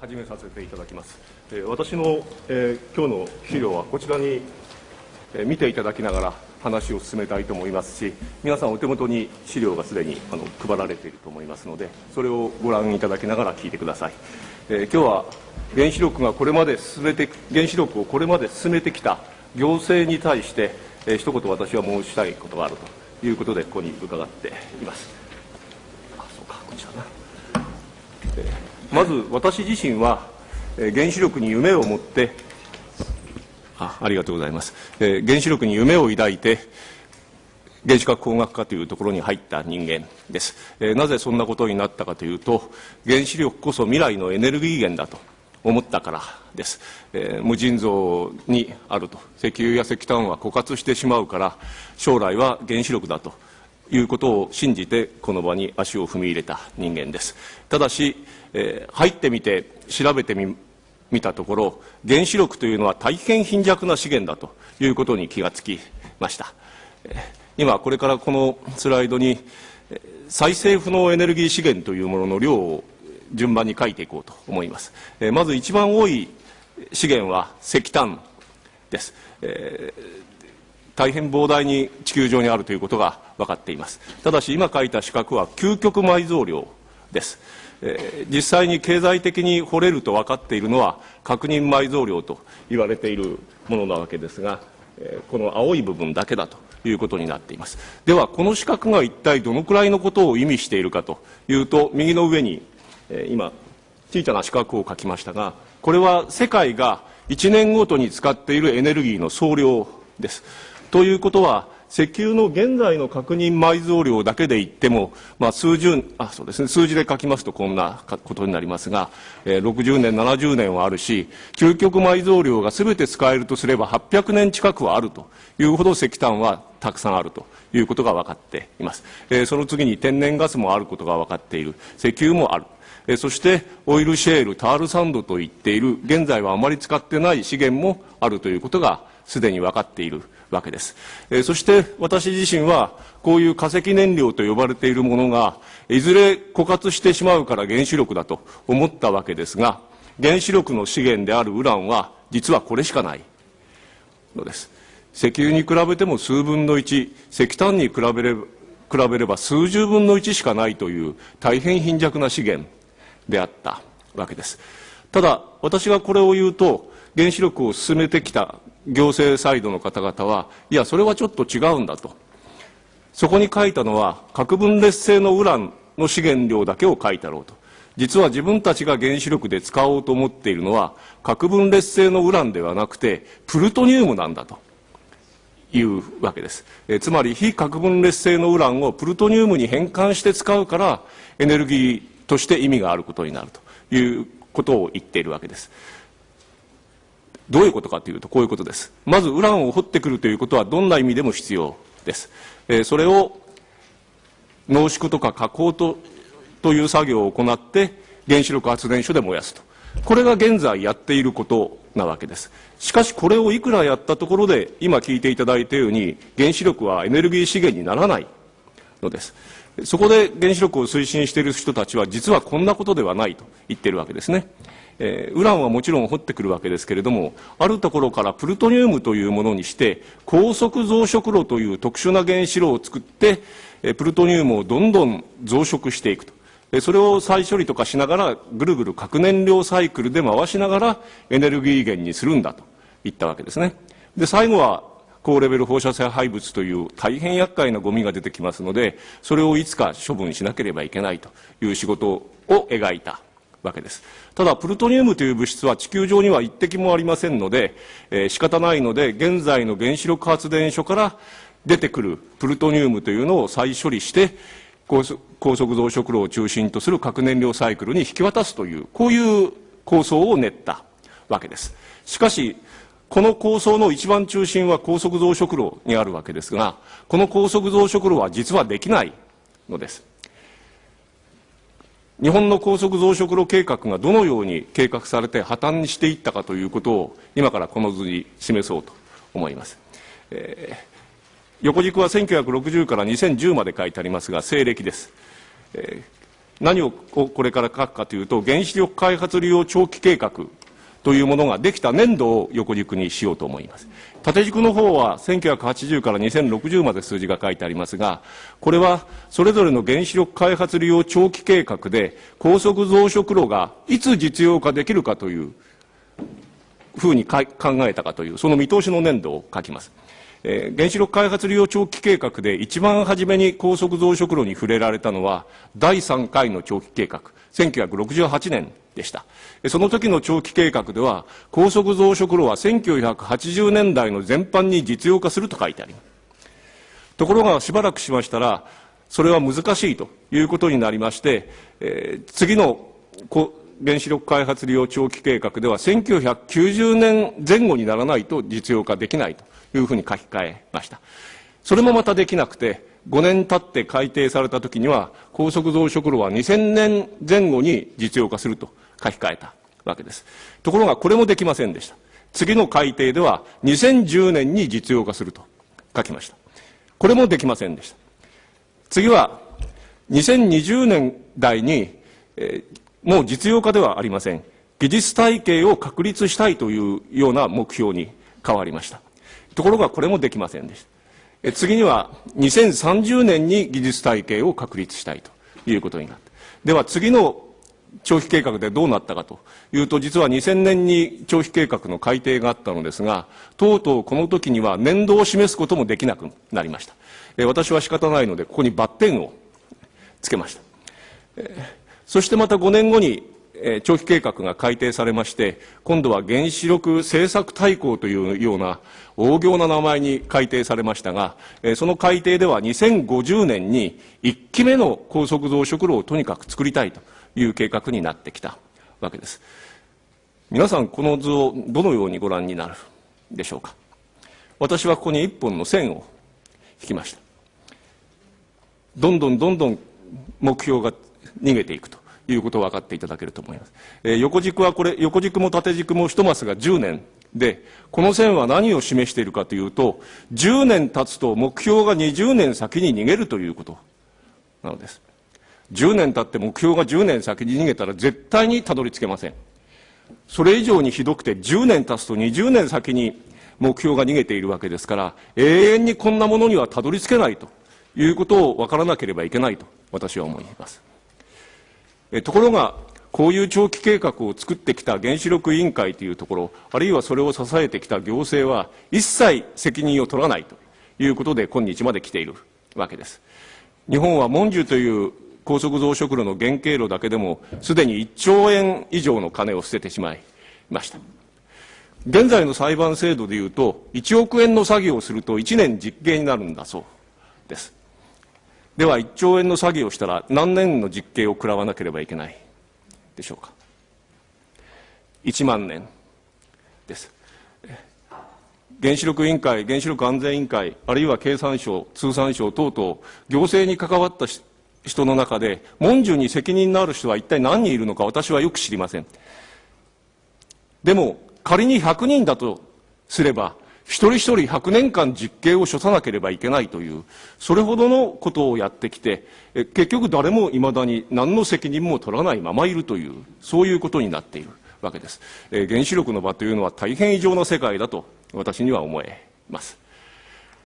始めさせていただきます。え私の、えー今日の資料はこちらに、えー見ていただきながら話を進めたいと思いますし、皆さんお手元に資料がすでにあの配られていると思いますので、それをご覧いただきながら聞いてください。えー今日は原子力がこれまで進めて、原子力をこれまで進めてきた行政に対して、えー一言私は申したいことがあるということで、ここに伺っています。あ、そうか、こちらな。まず私自身は、え原子力に夢を持ってあありがとうございます、えー原子力に夢を抱いて原子核工学科というところに入った人間です、えーなぜそんなことになったかというと原子力こそ未来のエネルギー源だと思ったからです、えー無尽蔵にあると。石油や石炭は枯渇してしまうから将来は原子力だということを信じてこの場に足を踏み入れた人間です。ただし、えー入ってみて調べてみ見たところ原子力というのは大変貧弱な資源だということに気がつきました。今これからこのスライドに再生不能エネルギー資源というものの量を順番に書いていこうと思います。えまず一番多い資源は石炭です、えー大変膨大に地球上にあるということが分かっています。ただし今書いた四角は究極埋蔵量です、えー実際に経済的に掘れると分かっているのは確認埋蔵量と言われているものなわけですが、えーこの青い部分だけだということになっています。ではこの四角が一体どのくらいのことを意味しているかというと右の上に、えー今小さな四角を書きましたがこれは世界が1年ごとに使っているエネルギーの総量です。ということは石油の現在の確認埋蔵量だけで言っても、まあ、数十あそうですね。数字で書きますとこんなことになりますが、えー60年70年はあるし究極埋蔵量が全て使えるとすれば800年近くはあるというほど石炭はたくさんあるということが分かっています、えーその次に天然ガスもあることが分かっている。石油もある。そしてオイルシェール、タールサンドといっている。現在はあまり使ってない資源もあるということがすでに分かっている。わけです、えーそして私自身はこういう化石燃料と呼ばれているものがいずれ枯渇してしまうから原子力だと思ったわけですが原子力の資源であるウランは実はこれしかない。のです。石油に比べても数分の1石炭に比べれば比べれば数十分の1しかないという大変貧弱な資源であったわけです。ただ私がこれを言うと原子力を進めてきた行政サイドの方々はいやそれはちょっと違うんだと。そこに書いたのは核分裂性のウランの資源量だけを書いたろうと。実は自分たちが原子力で使おうと思っているのは核分裂性のウランではなくてプルトニウムなんだと。いうわけです、えつまり非核分裂性のウランをプルトニウムに変換して使うからエネルギーとして意味があることになるということを言っているわけです。どういうことかというとこういうことです。まずウランを掘ってくるということはどんな意味でも必要です、えーそれを濃縮とか加工とという作業を行って原子力発電所で燃やすと。これが現在やっていることなわけです。しかしこれをいくらやったところで今聞いていただいたように原子力はエネルギー資源にならないのです。そこで原子力を推進している人たちは実はこんなことではないと言っているわけですね。えーウランはもちろん掘ってくるわけですけれどもあるところからプルトニウムというものにして高速増殖炉という特殊な原子炉を作ってえープルトニウムをどんどん増殖していくと。それを再処理とかしながらぐるぐる核燃料サイクルで回しながらエネルギー源にするんだと言ったわけですね。で最後は高レベル放射性廃物という大変厄介なゴミが出てきますのでそれをいつか処分しなければいけないという仕事を描いた。わけです。ただプルトニウムという物質は地球上には一滴もありませんので、えー仕方ないので現在の原子力発電所から出てくるプルトニウムというのを再処理して高速高速増殖炉を中心とする核燃料サイクルに引き渡すというこういう構想を練ったわけです。しかしこの構想の一番中心は高速増殖炉にあるわけですがこの高速増殖炉は実はできないのです。日本の高速増殖炉計画がどのように計画されて破綻にしていったかということを今からこの図に示そうと思います、えー横軸は1960から2010まで書いてありますが西暦です、えー何をこれから書くかというと、原子力開発利用長期計画。というものができた年度を横軸にしようと思います。縦軸の方は1980から2060まで数字が書いてありますが、これはそれぞれの原子力開発利用長期計画で高速増殖炉がいつ実用化できるかというふうに考えたかという、その見通しの年度を書きます。えー、原子力開発利用長期計画で一番初めに高速増殖炉に触れられたのは第3回の長期計画1968年でしたその時の長期計画では高速増殖炉は1980年代の全般に実用化すると書いてありますところがしばらくしましたらそれは難しいということになりまして、えー、次の原子力開発利用長期計画では1990年前後にならないと実用化できないというふうに書き換えました。それもまたできなくて、5年経って改定された時には、高速増殖炉は2000年前後に実用化すると書き換えたわけです。ところがこれもできませんでした。次の改定では2010年に実用化すると書きました。これもできませんでした。次は2020年代に、えー、もう実用化ではありません。技術体系を確立したいというような目標に変わりました。ところがこれもできませんでした。次には2030年に技術体系を確立したいということになった。では次の長期計画でどうなったかというと、実は2000年に長期計画の改定があったのですが、とうとうこの時には年度を示すこともできなくなりました。私は仕方ないので、ここにバッテンをつけました。そしてまた5年後にえ長期計画が改定されまして、今度は原子力政策大綱というような大行な名前に改定されましたが、えその改定では2050年に1期目の高速増殖炉をとにかく作りたいという計画になってきたわけです。皆さん、この図をどのようにご覧になるでしょうか？私はここに一本の線を引きました。どんどんどんどん目標が逃げていくと。いうことを分かっていただけると思います。えー、横軸はこれ、横軸も縦軸も一マスが10年で、この線は何を示しているかというと、10年経つと目標が20年先に逃げるということなのです。10年経って目標が10年先に逃げたら絶対にたどり着けません。それ以上にひどくて10年経つと20年先に目標が逃げているわけですから、永遠にこんなものにはたどり着けないということを分からなければいけないと私は思います。えところが、こういう長期計画を作ってきた原子力委員会というところ、あるいはそれを支えてきた行政は、一切責任を取らないということで、今日まで来ているわけです。日本は文殊という高速増殖炉の原型炉だけでも、すでに1兆円以上の金を捨ててしまいました。現在の裁判制度でいうと、1億円の作業をすると1年実刑になるんだそうです。では1兆円の詐欺をしたら何年の実刑を食らわなければいけないでしょうか1万年です原子力委員会原子力安全委員会あるいは経産省通産省等々行政に関わった人の中で文殊に責任のある人は一体何人いるのか私はよく知りませんでも仮に100人だとすれば一人一人100年間実刑を処さなければいけないという、それほどのことをやってきて、結局誰もいまだに何の責任も取らないままいるという、そういうことになっているわけです。原子力の場というのは大変異常な世界だと私には思えます。